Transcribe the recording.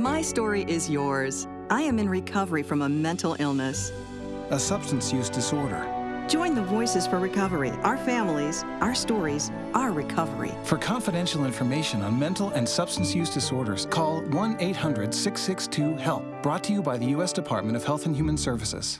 My story is yours. I am in recovery from a mental illness. a substance use disorder. Join the Voices for Recovery, our families, our stories, our recovery. For confidential information on mental and substance use disorders, call 1 800 662 HELP, brought to you by the U.S. Department of Health and Human Services.